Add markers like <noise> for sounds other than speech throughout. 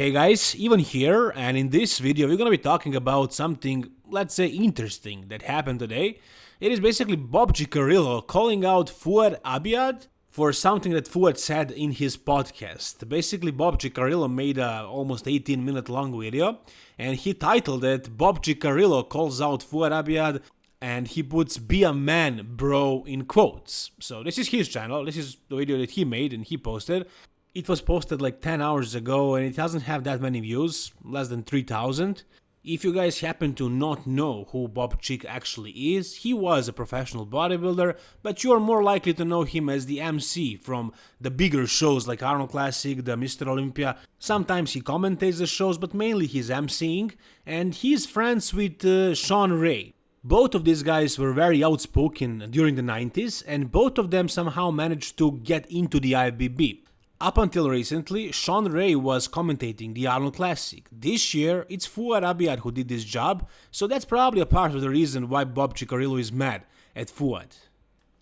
Hey guys, Ivan here, and in this video we're gonna be talking about something, let's say, interesting that happened today. It is basically Bob Cicherillo calling out Fouad Abiad for something that Fouad said in his podcast. Basically, Bob Cicherillo made a almost 18 minute long video, and he titled it Bob Cicherillo calls out Fouad Abiad and he puts be a man bro in quotes so this is his channel this is the video that he made and he posted it was posted like 10 hours ago and it doesn't have that many views, less than 3000. If you guys happen to not know who Bob Chick actually is, he was a professional bodybuilder, but you are more likely to know him as the MC from the bigger shows like Arnold Classic, the Mr. Olympia. Sometimes he commentates the shows, but mainly he's MCing, and he's friends with uh, Shawn Ray. Both of these guys were very outspoken during the 90s, and both of them somehow managed to get into the IFBB. Up until recently, Shawn Ray was commentating the Arnold Classic. This year, it's Fouad Abiad who did this job, so that's probably a part of the reason why Bob Cicherillo is mad at Fouad.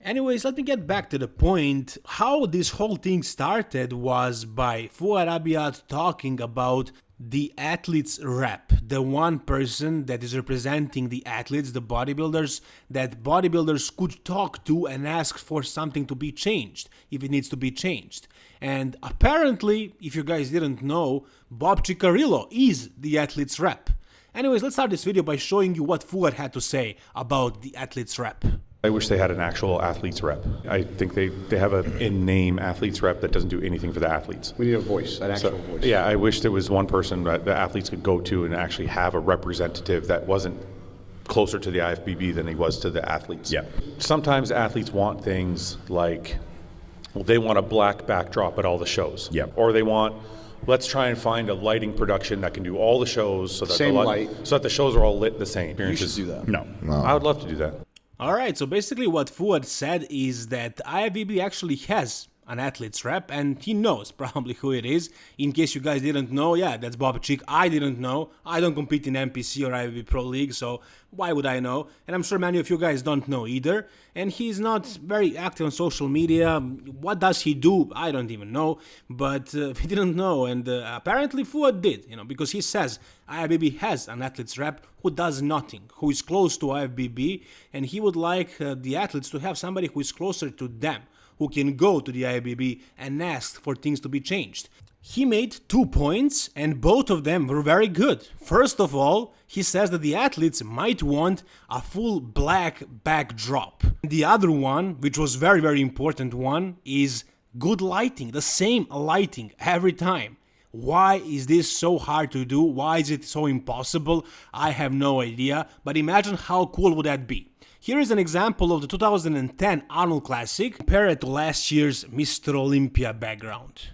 Anyways, let me get back to the point. How this whole thing started was by Fouad Abiad talking about the athlete's rep, the one person that is representing the athletes, the bodybuilders, that bodybuilders could talk to and ask for something to be changed if it needs to be changed. And apparently, if you guys didn't know, Bob Cicherillo is the athlete's rep. Anyways, let's start this video by showing you what Fouad had to say about the athlete's rep. I wish they had an actual athlete's rep. I think they, they have an in-name athlete's rep that doesn't do anything for the athletes. We need a voice, an actual So, voice. yeah, I wish there was one person that the athletes could go to and actually have a representative that wasn't closer to the IFBB than he was to the athletes. Yeah. Sometimes athletes want things like, well, they want a black backdrop at all the shows. Yeah. Or they want, let's try and find a lighting production that can do all the shows so that Same the light. so that the shows are all lit the same. You should do that. No. No. I would love to do that. Alright, so basically what Fouad said is that IFBB actually has an athlete's rep and he knows probably who it is. In case you guys didn't know, yeah, that's Bob Chick. I didn't know. I don't compete in NPC or IFBB Pro League, so why would I know? And I'm sure many of you guys don't know either. And he's not very active on social media. What does he do? I don't even know. But uh, <laughs> he didn't know, and uh, apparently Fouad did, you know, because he says IFBB has an athlete's rep who does nothing, who is close to IFBB, and he would like uh, the athletes to have somebody who is closer to them who can go to the IFBB and ask for things to be changed. He made two points and both of them were very good. First of all, he says that the athletes might want a full black backdrop. The other one, which was very very important one, is good lighting, the same lighting every time. Why is this so hard to do? Why is it so impossible? I have no idea, but imagine how cool would that be. Here is an example of the 2010 Arnold Classic compared to last year's Mr. Olympia background.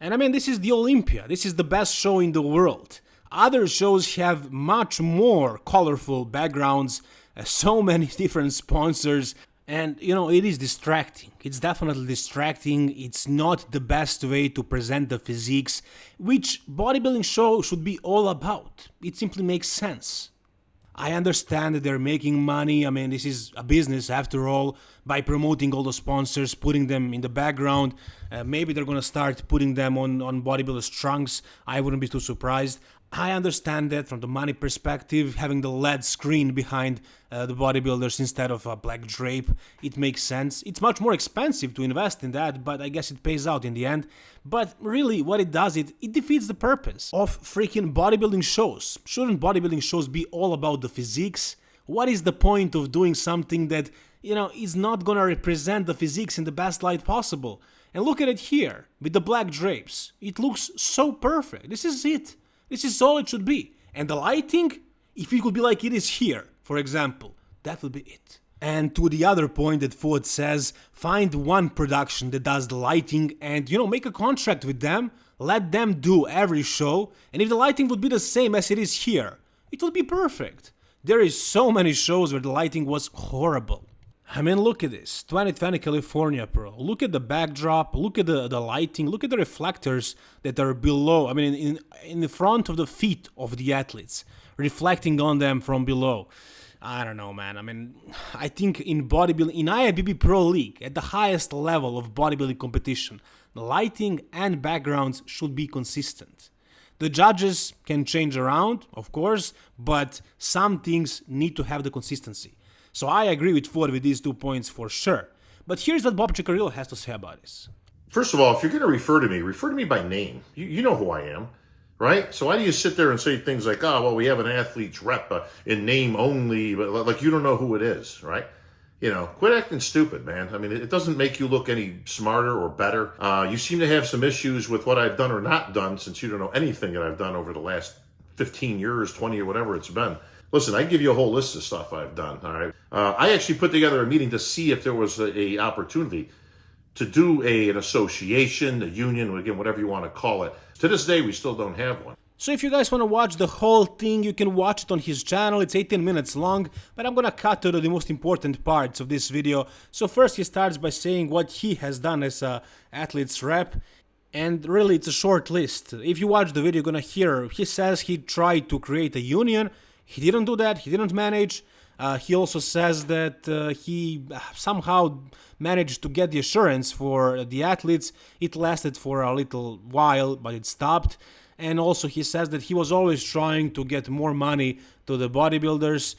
And I mean, this is the Olympia, this is the best show in the world. Other shows have much more colorful backgrounds, uh, so <laughs> many different sponsors, and you know, it is distracting. It's definitely distracting. It's not the best way to present the physiques, which bodybuilding show should be all about. It simply makes sense. I understand that they're making money. I mean, this is a business after all. By promoting all the sponsors, putting them in the background, uh, maybe they're gonna start putting them on on bodybuilders' trunks. I wouldn't be too surprised. I understand that from the money perspective, having the LED screen behind uh, the bodybuilders instead of a black drape, it makes sense. It's much more expensive to invest in that, but I guess it pays out in the end. But really, what it does, it, it defeats the purpose of freaking bodybuilding shows. Shouldn't bodybuilding shows be all about the physiques? What is the point of doing something that, you know, is not gonna represent the physiques in the best light possible? And look at it here, with the black drapes. It looks so perfect. This is it. This is all it should be. And the lighting, if it could be like it is here, for example, that would be it. And to the other point that Fouad says, find one production that does the lighting and, you know, make a contract with them, let them do every show, and if the lighting would be the same as it is here, it would be perfect. There is so many shows where the lighting was horrible. I mean, look at this 2020 California Pro. Look at the backdrop, look at the, the lighting, look at the reflectors that are below, I mean, in, in the front of the feet of the athletes, reflecting on them from below. I don't know, man. I mean, I think in bodybuilding, in IFBB Pro League, at the highest level of bodybuilding competition, the lighting and backgrounds should be consistent. The judges can change around, of course, but some things need to have the consistency. So I agree with Fouad with these two points for sure. But here's what Bob Cicherillo has to say about this. First of all, if you're going to refer to me, refer to me by name. You, you know who I am, right? So why do you sit there and say things like, oh, well, we have an athlete's rep uh, in name only, but like you don't know who it is, right? You know, quit acting stupid, man. I mean, it doesn't make you look any smarter or better. Uh, you seem to have some issues with what I've done or not done since you don't know anything that I've done over the last 15 years, 20 or whatever it's been. Listen, I can give you a whole list of stuff I've done. All right. Uh, I actually put together a meeting to see if there was a, a opportunity to do a, an association, a union, again, whatever you want to call it. To this day, we still don't have one. So if you guys want to watch the whole thing, you can watch it on his channel, it's 18 minutes long, but I'm gonna cut to the most important parts of this video. So first he starts by saying what he has done as a athlete's rep, and really it's a short list. If you watch the video, you're gonna hear, he says he tried to create a union, he didn't do that, he didn't manage, uh, he also says that uh, he somehow managed to get the assurance for the athletes. It lasted for a little while, but it stopped. And also, he says that he was always trying to get more money to the bodybuilders.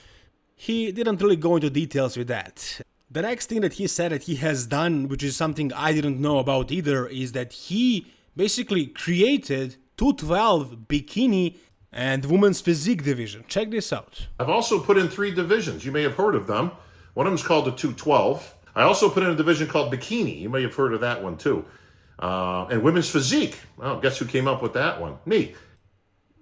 He didn't really go into details with that. The next thing that he said that he has done, which is something I didn't know about either, is that he basically created 212 bikini and women's physique division. Check this out. I've also put in three divisions. You may have heard of them. One of them is called the 212. I also put in a division called bikini. You may have heard of that one too. Uh, and women's physique. Well, guess who came up with that one? Me.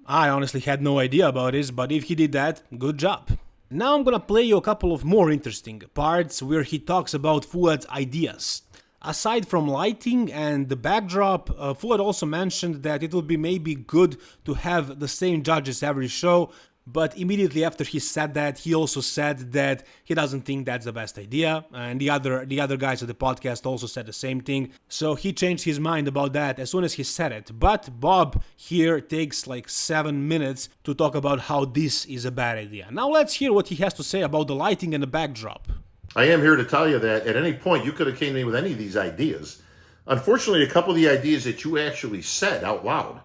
I honestly had no idea about this, but if he did that, good job. Now I'm gonna play you a couple of more interesting parts where he talks about Fouad's ideas. Aside from lighting and the backdrop, uh, also mentioned that it would be maybe good to have the same judges every show, but immediately after he said that, he also said that he doesn't think that's the best idea, and the other the other guys at the podcast also said the same thing. So he changed his mind about that as soon as he said it. But Bob here takes like 7 minutes to talk about how this is a bad idea. Now let's hear what he has to say about the lighting and the backdrop. I am here to tell you that at any point you could have came to me with any of these ideas. Unfortunately, a couple of the ideas that you actually said out loud,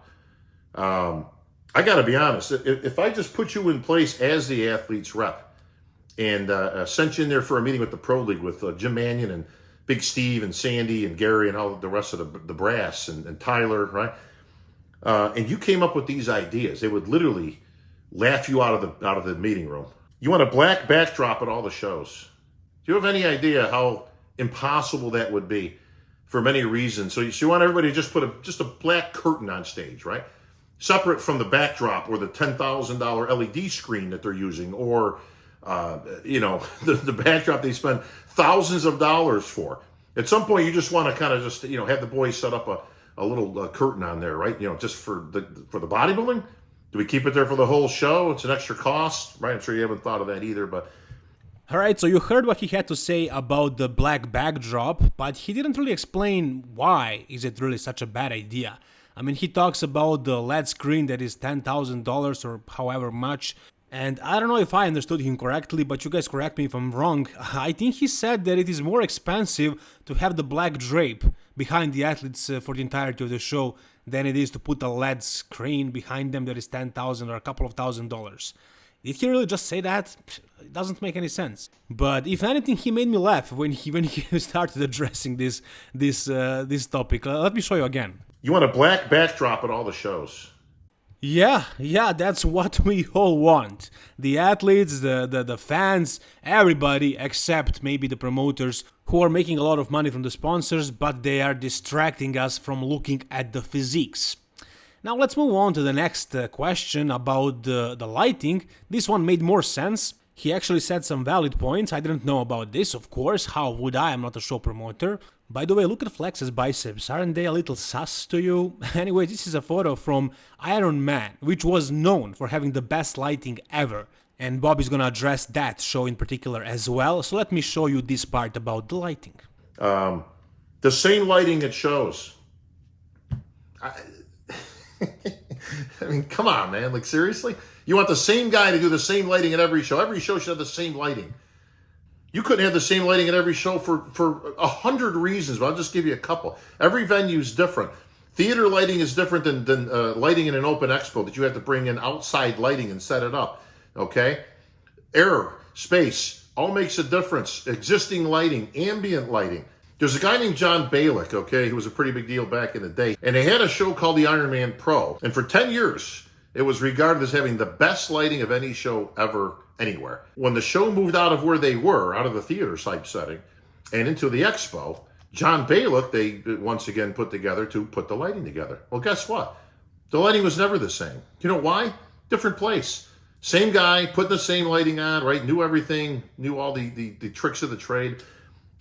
um, I got to be honest. If, if, I just put you in place as the athlete's rep and uh, uh, sent you in there for a meeting with the pro league with uh, Jim Manion and Big Steve and Sandy and Gary and all the rest of the, the brass and, and Tyler, right? Uh, and you came up with these ideas, they would literally laugh you out of the out of the meeting room. You want a black backdrop at all the shows do you have any idea how impossible that would be for many reasons? So you, so you want everybody to just put a just a black curtain on stage, right? Separate from the backdrop or the ten thousand dollar LED screen that they're using, or uh, you know <laughs> the, the backdrop they spend thousands of dollars for. At some point, you just want to kind of just you know have the boys set up a, a little uh, curtain on there, right? You know, just for the for the bodybuilding. Do we keep it there for the whole show? It's an extra cost, right? I'm sure you haven't thought of that either, but Alright, so you heard what he had to say about the black backdrop, but he didn't really explain why is it really such a bad idea. I mean, he talks about the LED screen that is $10,000 or however much, and I don't know if I understood him correctly, but you guys correct me if I'm wrong. <laughs> I think he said that it is more expensive to have the black drape behind the athletes uh, for the entirety of the show than it is to put a LED screen behind them that is 10,000 or a couple of thousand dollars. Did he really just say that? It doesn't make any sense. But if anything, he made me laugh when he when <laughs> he started addressing this this uh, this topic. Uh, let me show you again. You want a black backdrop at all the shows. Yeah, yeah, that's what we all want. The athletes, the, the, the fans, everybody except maybe the promoters who are making a lot of money from the sponsors, but they are distracting us from looking at the physiques. Now let's move on to the next uh, question about the, the lighting. This one made more sense. He actually said some valid points. I didn't know about this, of course. How would I? I'm not a show promoter. By the way, look at Flex's biceps. Aren't they a little sus to you? <laughs> anyway, this is a photo from Iron Man, which was known for having the best lighting ever. And Bob is gonna address that show in particular as well. So let me show you this part about the lighting. Um, the same lighting it shows. I, <laughs> I mean, come on, man. Like, seriously? You want the same guy to do the same lighting at every show. Every show should have the same lighting. You couldn't have the same lighting at every show for, for a hundred reasons, but I'll just give you a couple. Every venue is different. Theater lighting is different than, than uh, lighting in an open expo that you have to bring in outside lighting and set it up. Okay? Air, space, all makes a difference. Existing lighting, ambient lighting. There's a guy named John Balik, okay, who was a pretty big deal back in the day. And they had a show called the Iron Man Pro. And for 10 years, it was regarded as having the best lighting of any show ever, anywhere. When the show moved out of where they were, out of the theater type setting, and into the expo, John Balik, they once again put together to put the lighting together. Well, guess what? The lighting was never the same. You know why? Different place. Same guy, putting the same lighting on, right? Knew everything, knew all the, the, the tricks of the trade.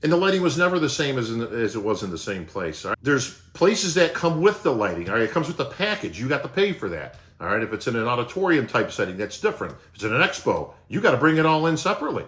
And the lighting was never the same as, in, as it was in the same place. Right? There's places that come with the lighting. All right, it comes with the package. You got to pay for that. All right, if it's in an auditorium type setting, that's different. If it's in an expo, you got to bring it all in separately.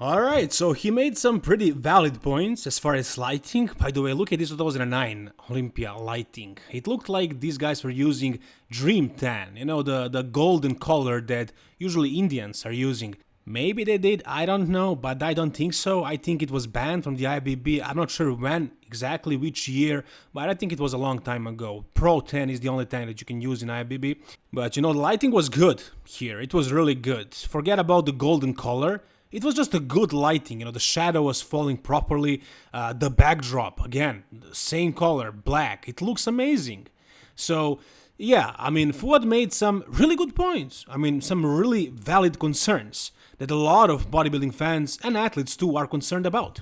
Alright, so he made some pretty valid points as far as lighting. By the way, look at this 2009 Olympia lighting. It looked like these guys were using Dream Tan, you know, the, the golden color that usually Indians are using. Maybe they did, I don't know, but I don't think so. I think it was banned from the IBB. I'm not sure when, exactly which year, but I think it was a long time ago. Pro Tan is the only tan that you can use in IBB. But you know, the lighting was good here. It was really good. Forget about the golden color. It was just a good lighting, you know, the shadow was falling properly, uh, the backdrop, again, the same color, black, it looks amazing. So, yeah, I mean, Fouad made some really good points. I mean, some really valid concerns that a lot of bodybuilding fans and athletes too are concerned about.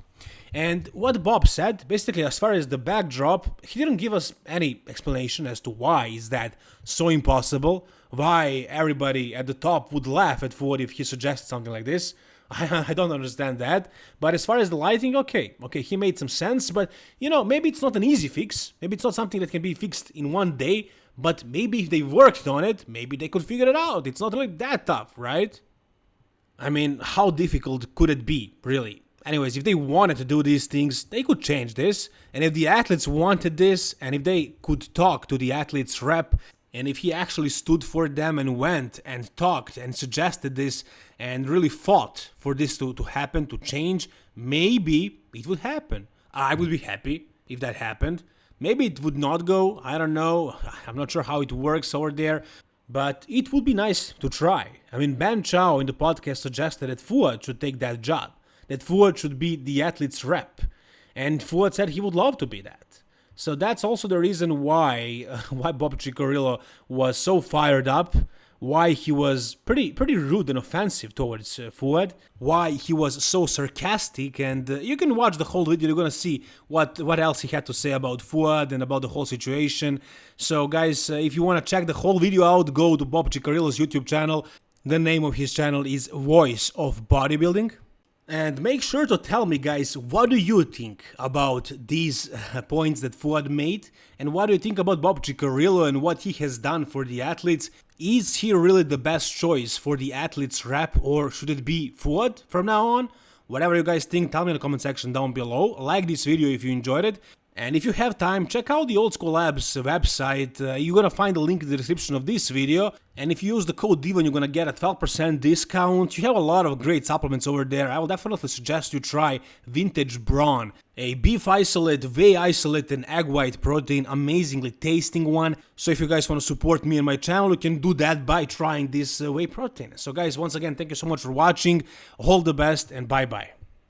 And what Bob said, basically as far as the backdrop, he didn't give us any explanation as to why is that so impossible, why everybody at the top would laugh at Fouad if he suggested something like this. <laughs> I, don't understand that. But as far as the lighting, okay, okay, he made some sense. But you know, maybe it's not an easy fix. Maybe it's not something that can be fixed in one day. But maybe if they worked on it, maybe they could figure it out. It's not really that tough, right? I mean, how difficult could it be, really? Anyways, if they wanted to do these things, they could change this. And if the athletes wanted this, and if they could talk to the athletes rep, and if he actually stood for them and went and talked and suggested this and really fought for this to, to happen, to change, maybe it would happen. I would be happy if that happened. Maybe it would not go, I don't know, I'm not sure how it works over there, but it would be nice to try. I mean, Ben Chow in the podcast suggested that Fouad should take that job, that Fouad should be the athlete's rep, and Fouad said he would love to be that. So that's also the reason why uh, <laughs> why Bob Cicherillo was so fired up, why he was pretty pretty rude and offensive towards uh, Fouad, why he was so sarcastic, and uh, you can watch the whole video. You're gonna see what what else he had to say about Fouad and about the whole situation. So guys, uh, if you wanna check the whole video out, go to Bob Cicherillo's YouTube channel. The name of his channel is Voice of Bodybuilding. And make sure to tell me guys, what do you think about these uh, points that Fouad made? And what do you think about Bob Cicherillo and what he has done for the athletes? Is he really the best choice for the athletes rep or should it be Fouad from now on? Whatever you guys think, tell me in the comment section down below. Like this video if you enjoyed it. And if you have time, check out the Old School Labs website. Uh, you're gonna find the link in the description of this video. And if you use the code DIVON, you're gonna get a 12% discount. You have a lot of great supplements over there. I will definitely suggest you try Vintage Brawn, a beef isolate, whey isolate, and egg white protein, amazingly tasting one. So if you guys want to support me and my channel, you can do that by trying this uh, whey protein. So guys, once again, thank you so much for watching. All the best and bye bye.